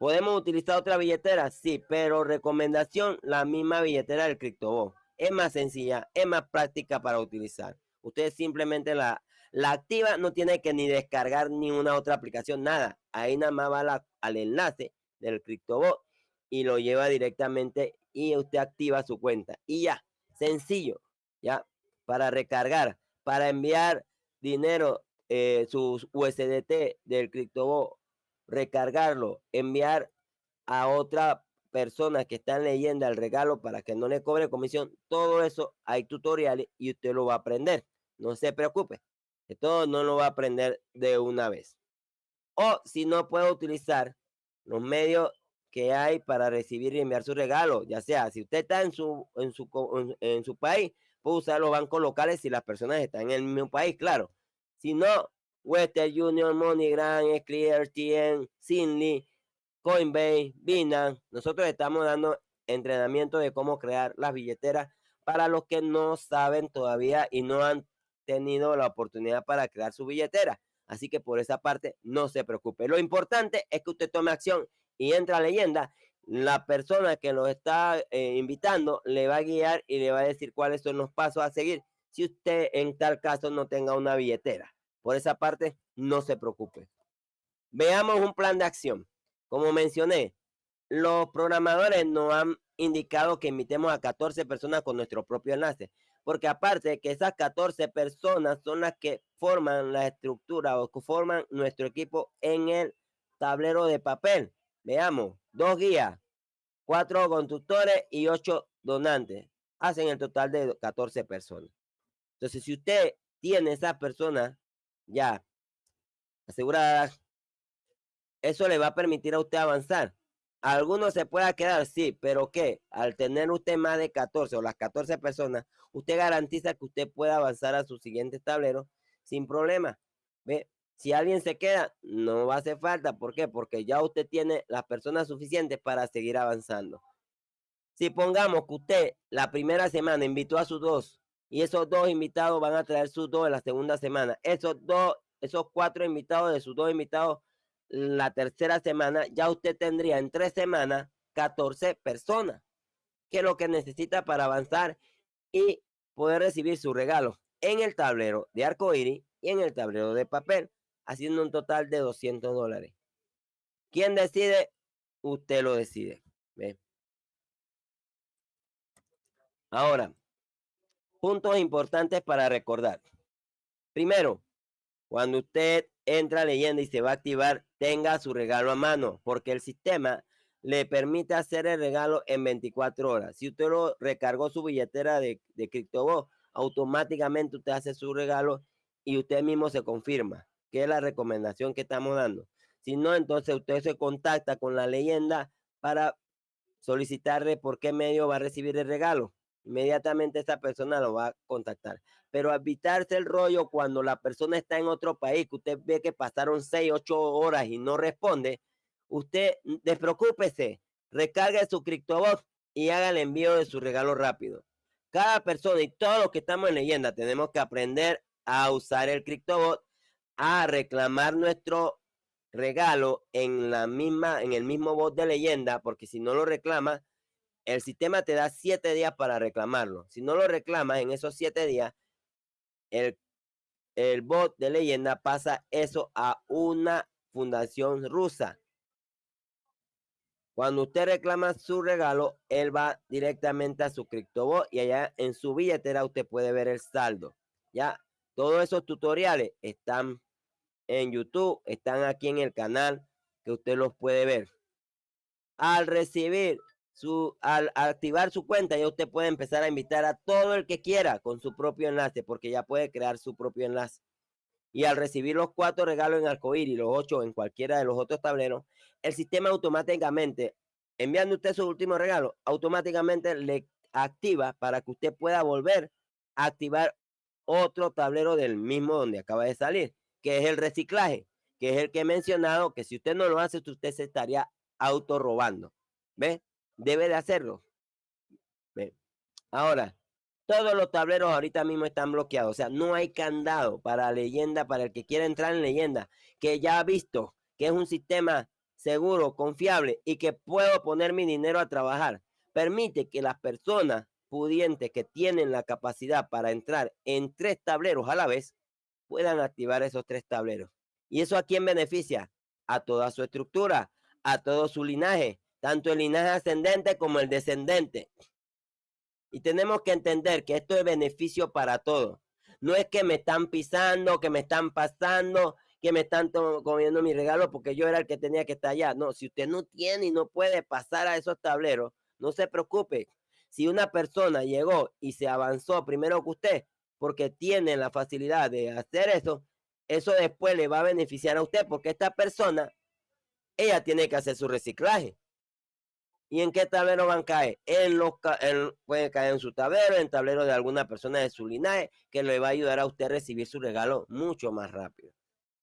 ¿Podemos utilizar otra billetera? Sí, pero recomendación, la misma billetera del CryptoBot. Es más sencilla, es más práctica para utilizar. Usted simplemente la, la activa, no tiene que ni descargar ni una otra aplicación, nada. Ahí nada más va al enlace del CryptoBot y lo lleva directamente y usted activa su cuenta. Y ya, sencillo, ya, para recargar, para enviar dinero, eh, sus USDT del CryptoBot, recargarlo, enviar a otra persona que está leyendo el regalo para que no le cobre comisión, todo eso hay tutoriales y usted lo va a aprender. No se preocupe, todo no lo va a aprender de una vez. O si no puede utilizar los medios que hay para recibir y enviar su regalo, ya sea si usted está en su, en su, en, su país, puede usar los bancos locales si las personas están en el mismo país, claro. Si no, Western Union, MoneyGram, Clear, TN, Sinly, Coinbase, Binance, nosotros estamos dando entrenamiento de cómo crear las billeteras para los que no saben todavía y no han tenido la oportunidad para crear su billetera. Así que por esa parte no se preocupe. Lo importante es que usted tome acción y entra leyenda, la persona que lo está eh, invitando le va a guiar y le va a decir cuáles son los pasos a seguir si usted en tal caso no tenga una billetera. Por esa parte, no se preocupe. Veamos un plan de acción. Como mencioné, los programadores nos han indicado que invitemos a 14 personas con nuestro propio enlace. Porque aparte que esas 14 personas son las que forman la estructura o que forman nuestro equipo en el tablero de papel. Veamos, dos guías, cuatro constructores y ocho donantes. Hacen el total de 14 personas. Entonces, si usted tiene esas personas ya aseguradas, eso le va a permitir a usted avanzar. Algunos se pueda quedar, sí, pero que al tener usted más de 14 o las 14 personas, usted garantiza que usted pueda avanzar a su siguiente tablero sin problema. ¿Ve? Si alguien se queda, no va a hacer falta. ¿Por qué? Porque ya usted tiene las personas suficientes para seguir avanzando. Si pongamos que usted la primera semana invitó a sus dos y esos dos invitados van a traer sus dos en la segunda semana, esos dos, esos cuatro invitados de sus dos invitados la tercera semana, ya usted tendría en tres semanas 14 personas, que es lo que necesita para avanzar y poder recibir su regalo en el tablero de arcoíris y en el tablero de papel haciendo un total de 200 dólares. ¿Quién decide? Usted lo decide. Ahora, puntos importantes para recordar. Primero, cuando usted entra leyendo y se va a activar, tenga su regalo a mano, porque el sistema le permite hacer el regalo en 24 horas. Si usted lo recargó su billetera de, de CryptoBot, automáticamente usted hace su regalo y usted mismo se confirma, que es la recomendación que estamos dando. Si no, entonces usted se contacta con la leyenda para solicitarle por qué medio va a recibir el regalo. Inmediatamente esa persona lo va a contactar. Pero evitarse el rollo cuando la persona está en otro país, que usted ve que pasaron 6, 8 horas y no responde, usted despreocúpese, recargue su CryptoBot y haga el envío de su regalo rápido. Cada persona y todos los que estamos en leyenda tenemos que aprender a usar el CryptoBot, a reclamar nuestro regalo en la misma, en el mismo bot de leyenda, porque si no lo reclamas, el sistema te da siete días para reclamarlo. Si no lo reclamas en esos siete días, el, el bot de leyenda pasa eso a una fundación rusa. Cuando usted reclama su regalo, él va directamente a su CryptoBot y allá en su billetera usted puede ver el saldo. Ya todos esos tutoriales están en YouTube, están aquí en el canal que usted los puede ver. Al recibir su, al activar su cuenta, ya usted puede empezar a invitar a todo el que quiera con su propio enlace, porque ya puede crear su propio enlace. Y al recibir los cuatro regalos en Arcoíris y los ocho en cualquiera de los otros tableros, el sistema automáticamente, enviando usted su último regalo, automáticamente le activa para que usted pueda volver a activar otro tablero del mismo donde acaba de salir que es el reciclaje, que es el que he mencionado, que si usted no lo hace, usted se estaría auto robando. ¿Ve? Debe de hacerlo. Ahora, todos los tableros ahorita mismo están bloqueados. O sea, no hay candado para leyenda, para el que quiera entrar en leyenda, que ya ha visto que es un sistema seguro, confiable y que puedo poner mi dinero a trabajar. Permite que las personas pudientes que tienen la capacidad para entrar en tres tableros a la vez puedan activar esos tres tableros. ¿Y eso a quién beneficia? A toda su estructura, a todo su linaje, tanto el linaje ascendente como el descendente. Y tenemos que entender que esto es beneficio para todos. No es que me están pisando, que me están pasando, que me están comiendo mi regalo porque yo era el que tenía que estar allá. No, si usted no tiene y no puede pasar a esos tableros, no se preocupe. Si una persona llegó y se avanzó primero que usted, porque tiene la facilidad de hacer eso, eso después le va a beneficiar a usted porque esta persona, ella tiene que hacer su reciclaje. ¿Y en qué tablero van a caer? En los, puede caer en su tablero, en tablero de alguna persona de su linaje, que le va a ayudar a usted a recibir su regalo mucho más rápido.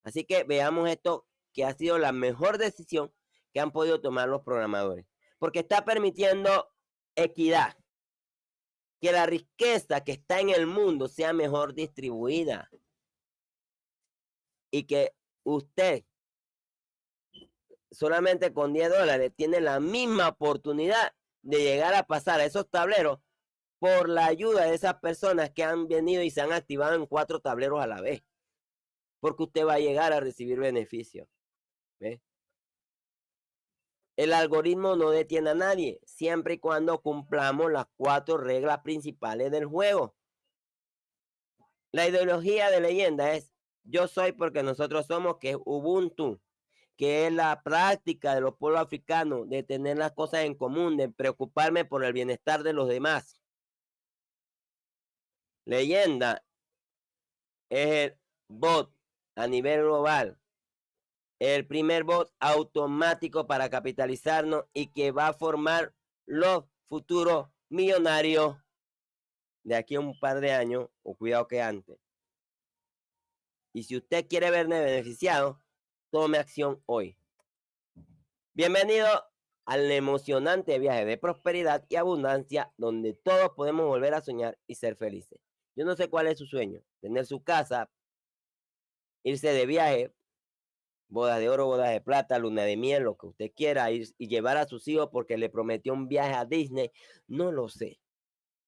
Así que veamos esto, que ha sido la mejor decisión que han podido tomar los programadores. Porque está permitiendo equidad que la riqueza que está en el mundo sea mejor distribuida y que usted solamente con 10 dólares tiene la misma oportunidad de llegar a pasar a esos tableros por la ayuda de esas personas que han venido y se han activado en cuatro tableros a la vez. Porque usted va a llegar a recibir beneficios. El algoritmo no detiene a nadie, siempre y cuando cumplamos las cuatro reglas principales del juego. La ideología de leyenda es yo soy porque nosotros somos, que es Ubuntu, que es la práctica de los pueblos africanos de tener las cosas en común, de preocuparme por el bienestar de los demás. Leyenda es el bot a nivel global el primer bot automático para capitalizarnos y que va a formar los futuros millonarios de aquí a un par de años, o cuidado que antes. Y si usted quiere verme beneficiado, tome acción hoy. Bienvenido al emocionante viaje de prosperidad y abundancia donde todos podemos volver a soñar y ser felices. Yo no sé cuál es su sueño, tener su casa, irse de viaje, boda de oro, boda de plata, luna de miel, lo que usted quiera, ir y llevar a sus hijos porque le prometió un viaje a Disney, no lo sé.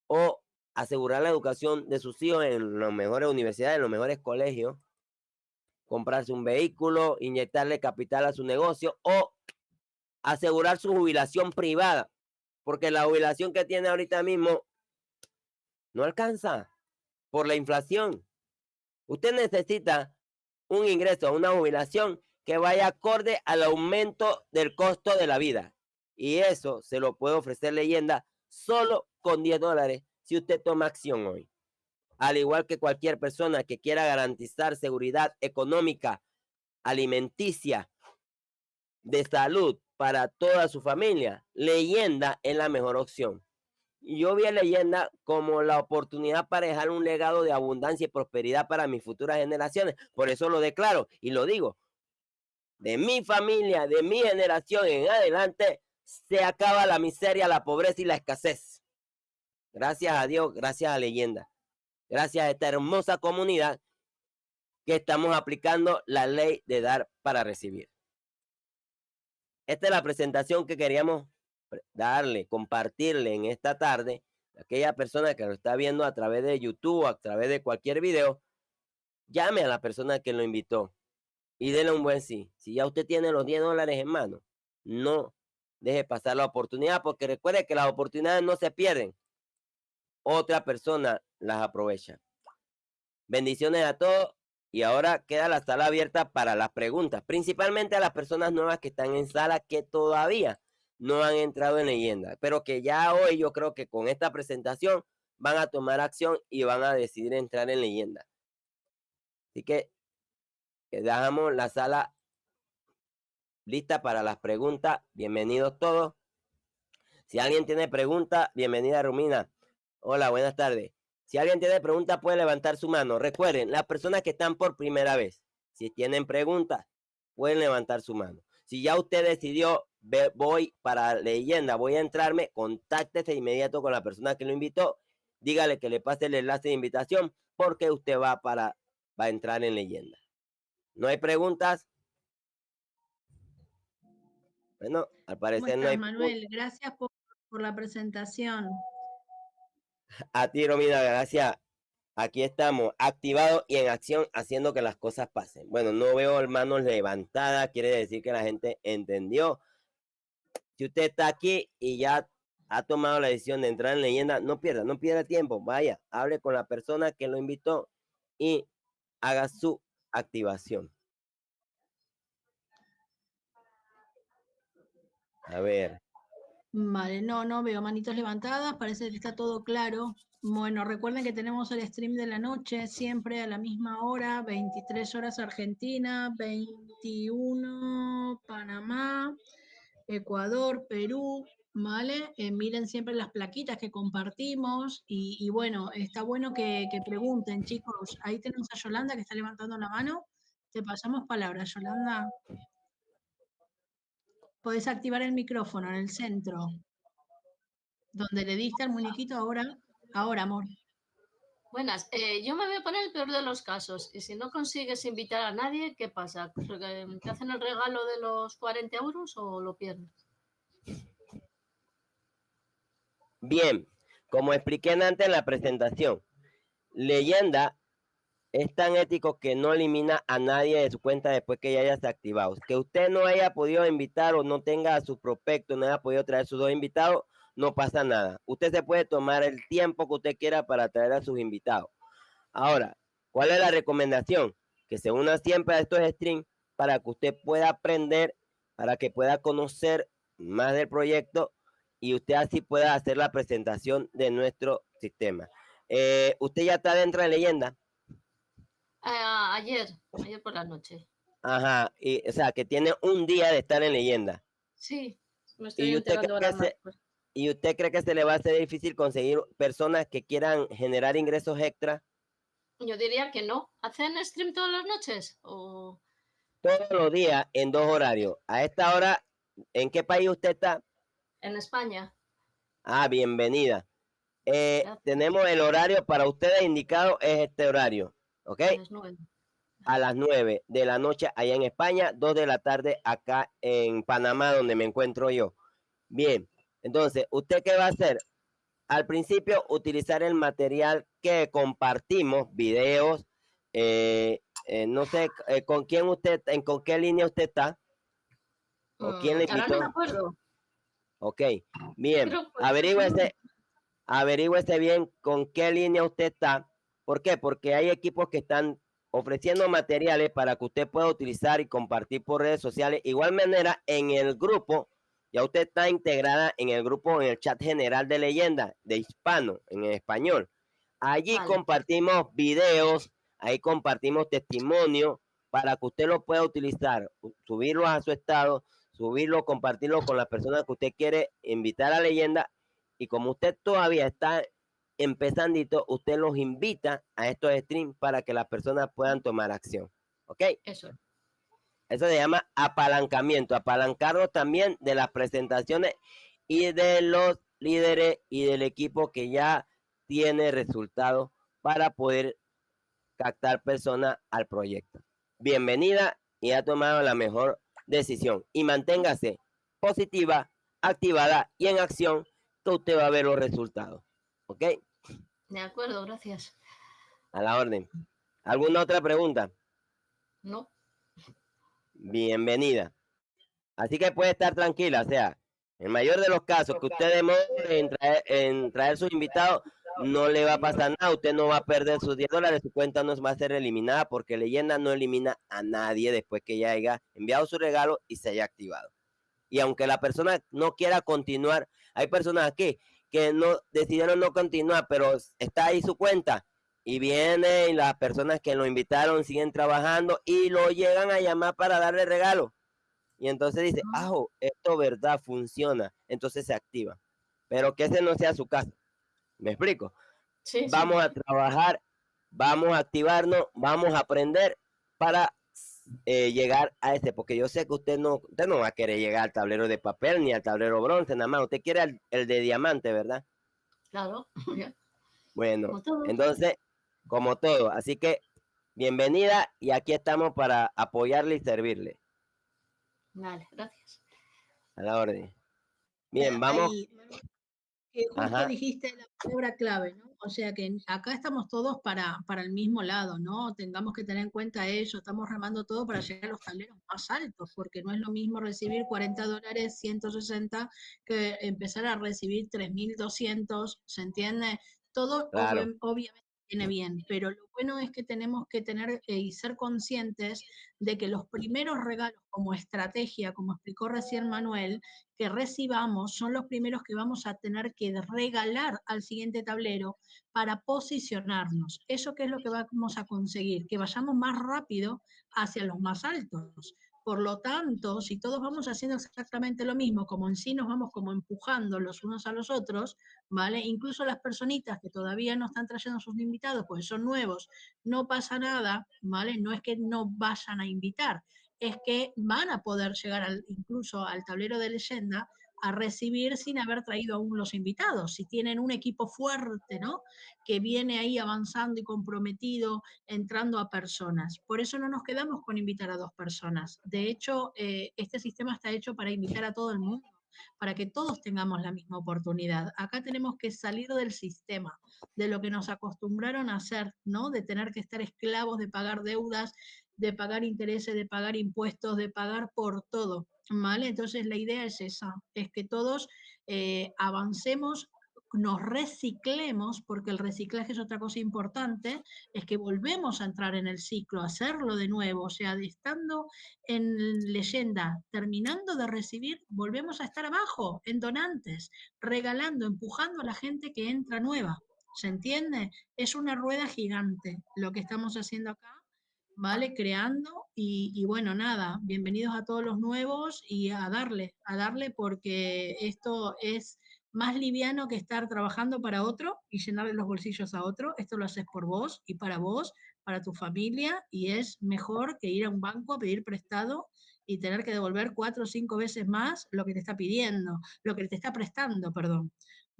O asegurar la educación de sus hijos en las mejores universidades, en los mejores colegios, comprarse un vehículo, inyectarle capital a su negocio o asegurar su jubilación privada, porque la jubilación que tiene ahorita mismo no alcanza por la inflación. Usted necesita un ingreso, una jubilación que vaya acorde al aumento del costo de la vida. Y eso se lo puede ofrecer leyenda solo con 10 dólares si usted toma acción hoy. Al igual que cualquier persona que quiera garantizar seguridad económica, alimenticia, de salud para toda su familia, leyenda es la mejor opción. Yo vi a leyenda como la oportunidad para dejar un legado de abundancia y prosperidad para mis futuras generaciones. Por eso lo declaro y lo digo. De mi familia, de mi generación en adelante, se acaba la miseria, la pobreza y la escasez. Gracias a Dios, gracias a leyenda. Gracias a esta hermosa comunidad que estamos aplicando la ley de dar para recibir. Esta es la presentación que queríamos darle, compartirle en esta tarde. Aquella persona que lo está viendo a través de YouTube, a través de cualquier video, llame a la persona que lo invitó y déle un buen sí. Si ya usted tiene los 10 dólares en mano, no deje pasar la oportunidad, porque recuerde que las oportunidades no se pierden. Otra persona las aprovecha. Bendiciones a todos. Y ahora queda la sala abierta para las preguntas, principalmente a las personas nuevas que están en sala que todavía no han entrado en leyenda, pero que ya hoy yo creo que con esta presentación van a tomar acción y van a decidir entrar en leyenda. Así que dejamos la sala lista para las preguntas. Bienvenidos todos. Si alguien tiene pregunta, bienvenida Rumina. Hola, buenas tardes. Si alguien tiene pregunta, puede levantar su mano. Recuerden, las personas que están por primera vez, si tienen preguntas, pueden levantar su mano. Si ya usted decidió voy para leyenda, voy a entrarme, contáctese inmediato con la persona que lo invitó, dígale que le pase el enlace de invitación porque usted va para va a entrar en leyenda. ¿No hay preguntas? Bueno, al parecer no hay. Manuel, gracias por, por, la presentación. A ti, Romina, gracias. Aquí estamos, activados y en acción, haciendo que las cosas pasen. Bueno, no veo manos levantadas, quiere decir que la gente entendió si usted está aquí y ya ha tomado la decisión de entrar en leyenda, no pierda, no pierda tiempo. Vaya, hable con la persona que lo invitó y haga su activación. A ver. Vale, no, no veo manitos levantadas, parece que está todo claro. Bueno, recuerden que tenemos el stream de la noche, siempre a la misma hora, 23 horas Argentina, 21 Panamá, Ecuador, Perú, ¿vale? Eh, miren siempre las plaquitas que compartimos y, bueno, está bueno que, pregunten, chicos. Ahí tenemos a Yolanda que está levantando la mano. Te pasamos palabra, Yolanda. Podés activar el micrófono en el centro. Donde le diste al muñequito ahora. Ahora, amor. Buenas, eh, yo me voy a poner el peor de los casos. Y si no consigues invitar a nadie, ¿qué pasa? ¿Te hacen el regalo de los 40 euros o lo pierdes? Bien, como expliqué antes en la presentación, leyenda es tan ético que no elimina a nadie de su cuenta después que ya haya activado. Que usted no haya podido invitar o no tenga a su prospecto, no haya podido traer sus dos invitados, no pasa nada. Usted se puede tomar el tiempo que usted quiera para traer a sus invitados. Ahora, ¿cuál es la recomendación? Que se una siempre a estos streams para que usted pueda aprender, para que pueda conocer más del proyecto y usted así pueda hacer la presentación de nuestro sistema. Eh, ¿Usted ya está dentro de leyenda? Ah, ayer, ayer por la noche. Ajá, y, o sea, que tiene un día de estar en leyenda. Sí, me estoy enterando ahora más. Pues. ¿Y usted cree que se le va a hacer difícil conseguir personas que quieran generar ingresos extra? Yo diría que no. ¿Hacen stream todas las noches? O... Todos los días en dos horarios. A esta hora, ¿en qué país usted está? En España. Ah, bienvenida. Eh, tenemos el horario para ustedes indicado, es este horario. ¿Ok? A las, nueve. a las 9 de la noche allá en España, 2 de la tarde acá en Panamá, donde me encuentro yo. Bien. Entonces, ¿usted qué va a hacer? Al principio, utilizar el material que compartimos, videos, eh, eh, no sé, eh, con quién usted, en con qué línea usted está. ¿O mm, quién le invitó? no me acuerdo. Ok, bien, averígüese, averígüese bien con qué línea usted está. ¿Por qué? Porque hay equipos que están ofreciendo materiales para que usted pueda utilizar y compartir por redes sociales. Igual manera, en el grupo Ya usted está integrada en el grupo, en el chat general de leyenda, de hispano, en español. Allí compartimos videos, ahí compartimos testimonio para que usted lo pueda utilizar, subirlo a su estado, subirlo, compartirlo con las personas que usted quiere invitar a leyenda. Y como usted todavía está empezandito, usted los invita a estos streams para que las personas puedan tomar acción. ¿Ok? Eso. Eso se llama apalancamiento, apalancarnos también de las presentaciones y de los líderes y del equipo que ya tiene resultados para poder captar personas al proyecto. Bienvenida y ha tomado la mejor decisión y manténgase positiva, activada y en acción que usted va a ver los resultados. ¿Ok? De acuerdo, gracias. A la orden. ¿Alguna otra pregunta? No bienvenida. Así que puede estar tranquila, o sea, en mayor de los casos que usted demore en traer, en traer sus invitados, no le va a pasar nada, usted no va a perder sus 10 dólares, su cuenta no va a ser eliminada porque leyenda no elimina a nadie después que ya haya enviado su regalo y se haya activado. Y aunque la persona no quiera continuar, hay personas aquí que no decidieron no continuar, pero está ahí su cuenta y vienen las personas que lo invitaron siguen trabajando y lo llegan a llamar para darle regalo. Y entonces dice, ah, esto verdad funciona. Entonces se activa. Pero que ese no sea su caso. ¿Me explico? vamos a trabajar, vamos a activarnos, vamos a aprender para eh, llegar a ese, porque yo sé que usted no, usted no va a querer llegar al tablero de papel ni al tablero bronce, nada más. Usted quiere el, de diamante, ¿verdad? Claro. Bueno, entonces como todo. Así que bienvenida y aquí estamos para apoyarle y servirle. Vale, gracias. A la orden. Bien, vamos. Justo dijiste la palabra clave, ¿no? O sea que acá estamos todos para, para el mismo lado, ¿no? Tengamos que tener en cuenta eso, estamos remando todo para llegar a los tableros más altos, porque no es lo mismo recibir 40 dólares, 160, que empezar a recibir 3.200, ¿se entiende? Todo obviamente viene bien, pero lo bueno es que tenemos que tener eh, y ser conscientes de que los primeros regalos como estrategia, como explicó recién Manuel, que recibamos son los primeros que vamos a tener que regalar al siguiente tablero para posicionarnos. ¿Eso qué es lo que vamos a conseguir? Que vayamos más rápido hacia los más altos. Por lo tanto, si todos vamos haciendo exactamente lo mismo, como en sí nos vamos como empujando los unos a los otros, ¿vale? Incluso las personitas que todavía no están trayendo sus invitados, pues son nuevos, no pasa nada, ¿vale? No es que no vayan a invitar, es que van a poder llegar al, incluso al tablero de leyenda a recibir sin haber traído aún los invitados. Si tienen un equipo fuerte, ¿no? Que viene ahí avanzando y comprometido, entrando a personas. Por eso no nos quedamos con invitar a dos personas. De hecho, eh, este sistema está hecho para invitar a todo el mundo para que todos tengamos la misma oportunidad. Acá tenemos que salir del sistema, de lo que nos acostumbraron a hacer, ¿no? De tener que estar esclavos, de pagar deudas, de pagar intereses, de pagar impuestos, de pagar por todo. ¿vale? Entonces la idea es esa, es que todos eh, avancemos, nos reciclemos, porque el reciclaje es otra cosa importante, es que volvemos a entrar en el ciclo, hacerlo de nuevo, o sea, estando en leyenda, terminando de recibir, volvemos a estar abajo, en donantes, regalando, empujando a la gente que entra nueva. ¿Se entiende? Es una rueda gigante lo que estamos haciendo acá ¿vale? Creando y, bueno, nada, bienvenidos a todos los nuevos y a darle, a darle porque esto es más liviano que estar trabajando para otro y llenarle los bolsillos a otro. Esto lo haces por vos y para vos, para tu familia y es mejor que ir a un banco a pedir prestado y tener que devolver cuatro o cinco veces más lo que te está pidiendo, lo que te está prestando, perdón.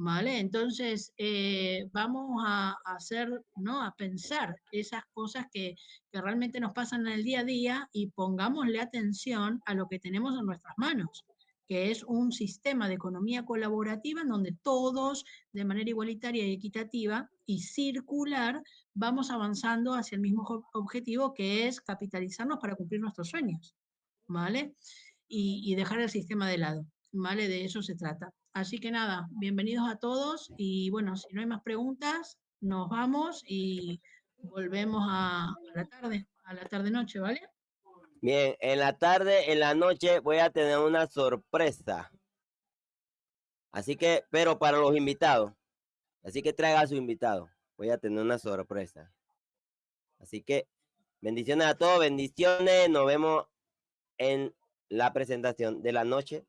¿Vale? Entonces, eh, vamos a, hacer, ¿no? A pensar esas cosas que, que, realmente nos pasan en el día a día y pongámosle atención a lo que tenemos en nuestras manos, que es un sistema de economía colaborativa en donde todos, de manera igualitaria y equitativa y circular, vamos avanzando hacia el mismo objetivo que es capitalizarnos para cumplir nuestros sueños, ¿vale? Y, y dejar el sistema de lado, ¿vale? De eso se trata. Así que nada, bienvenidos a todos y bueno, si no hay más preguntas, nos vamos y volvemos a, la tarde, a la tarde-noche, ¿vale? Bien, en la tarde, en la noche voy a tener una sorpresa. Así que, pero para los invitados. Así que traiga a su invitado. Voy a tener una sorpresa. Así que bendiciones a todos, bendiciones. Nos vemos en la presentación de la noche